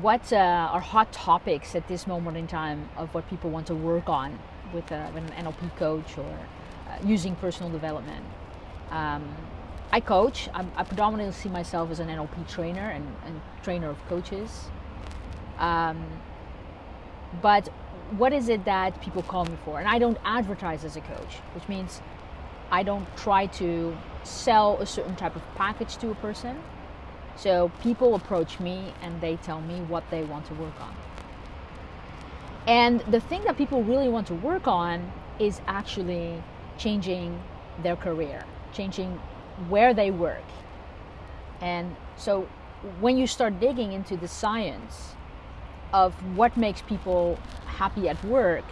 what uh, are hot topics at this moment in time of what people want to work on with, uh, an NLP coach or uh, using personal development. Um, I coach. I'm, i predominantly see myself as an NLP trainer and, and trainer of coaches. Um, but what is it that people call me for? And I don't advertise as a coach, which means I don't try to sell a certain type of package to a person. So people approach me and they tell me what they want to work on. And the thing that people really want to work on is actually changing their career, changing where they work. And so when you start digging into the science of what makes people happy at work,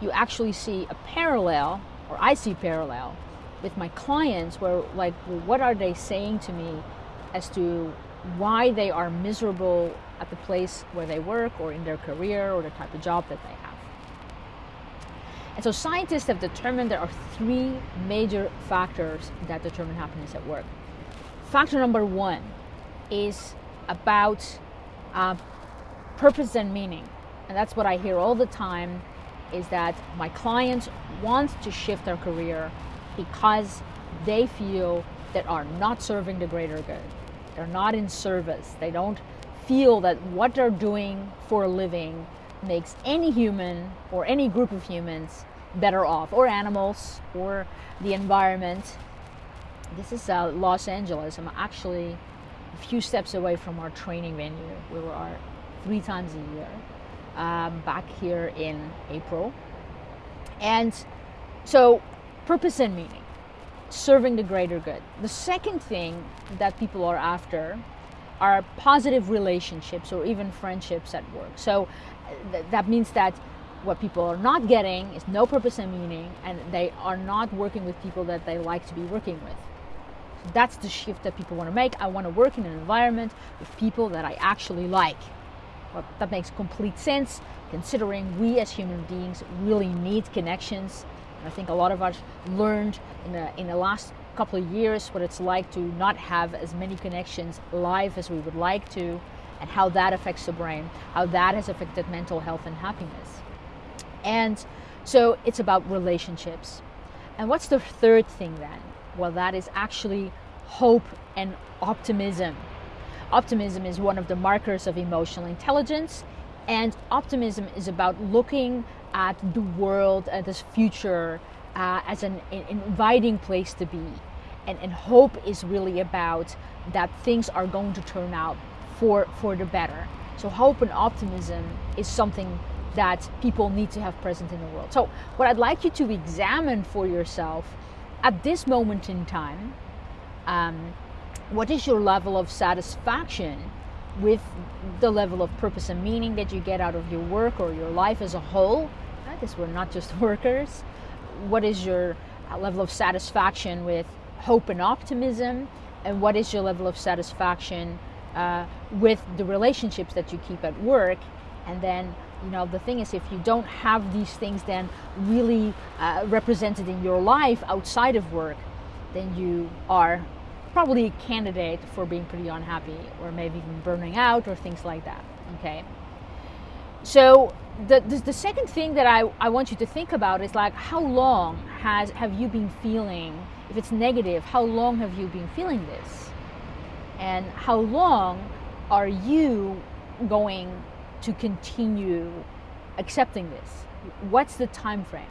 you actually see a parallel, or I see parallel with my clients where like what are they saying to me as to why they are miserable at the place where they work or in their career or the type of job that they have. And so scientists have determined there are three major factors that determine happiness at work. Factor number one is about uh, purpose and meaning. And that's what I hear all the time is that my clients want to shift their career because they feel that are not serving the greater good. They're not in service. They don't feel that what they're doing for a living makes any human or any group of humans better off, or animals, or the environment. This is uh, Los Angeles. I'm actually a few steps away from our training venue. We are three times a year, um, back here in April. And so, purpose and meaning, serving the greater good. The second thing that people are after are positive relationships or even friendships at work. So, th- that means that what people are not getting is no purpose and meaning, and they are not working with people that they like to be working with. That's the shift that people want to make. I want to work in an environment with people that I actually like. Well, that makes complete sense considering we as human beings really need connections. I think a lot of us learned in the, in the last couple of years what it's like to not have as many connections live as we would like to, and how that affects the brain, how that has affected mental health and happiness. And so it's about relationships. And what's the third thing then? Well, that is actually hope and optimism. Optimism is one of the markers of emotional intelligence, and optimism is about looking at the world, at this future, uh, as an, an, inviting place to be. And, and hope is really about that things are going to turn out for, for the better. So, hope and optimism is something that people need to have present in the world. So, what I'd like you to examine for yourself at this moment in time um, what is your level of satisfaction with the level of purpose and meaning that you get out of your work or your life as a whole? Because we're not just workers. What is your uh, level of satisfaction with hope and optimism? And what is your level of satisfaction uh, with the relationships that you keep at work? And then you know the thing is if you don't have these things then really uh, represented in your life outside of work then you are probably a candidate for being pretty unhappy or maybe even burning out or things like that okay so the, the, the second thing that I, I want you to think about is like how long has have you been feeling if it's negative how long have you been feeling this and how long are you going to continue accepting this? What's the time frame?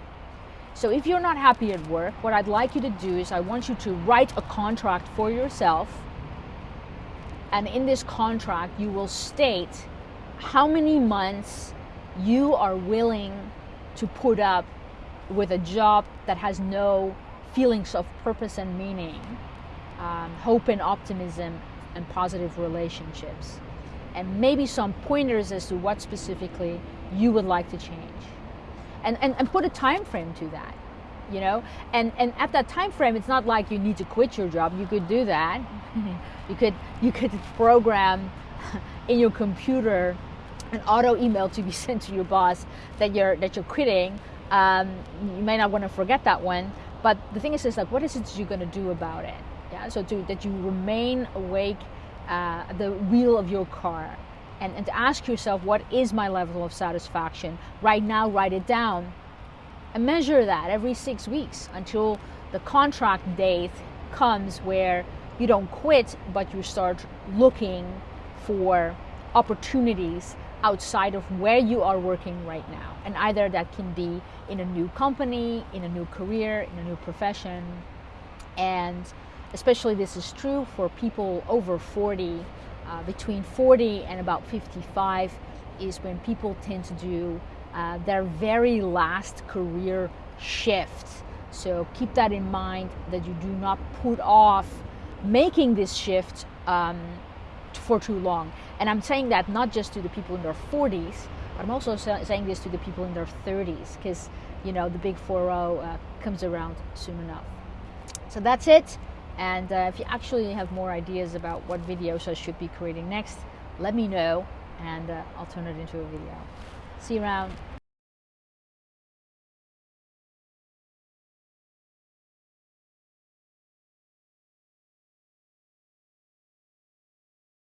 So if you're not happy at work, what I'd like you to do is I want you to write a contract for yourself. And in this contract, you will state how many months you are willing to put up with a job that has no feelings of purpose and meaning, um, hope and optimism, and positive relationships and maybe some pointers as to what specifically you would like to change and, and, and put a time frame to that you know? And and at that time frame it's not like you need to quit your job. You could do that. You could you could program in your computer an auto email to be sent to your boss that you're that you're quitting. Um, you may not want to forget that one but the thing is is like what is it you're going to do about it? Yeah so to that you remain awake uh, the wheel of your car and, and to ask yourself what is my level of satisfaction? Right now write it down. And measure that every six weeks until the contract date comes where you don't quit but you start looking for opportunities outside of where you are working right now. And either that can be in a new company in a new career in a new profession. And especially this is true for people over 40 uh, between 40 and about 55 is when people tend to do uh, their very last career shift. So keep that in mind that you do not put off making this shift um, for too long. And I'm saying that not just to the people in their 40s, but I'm also saying this to the people in their 30s because you know the big 4 uh, comes around soon enough. So that's it. And uh, if you actually have more ideas about what videos I should be creating next, let me know and uh, I'll turn it into a video. See you around.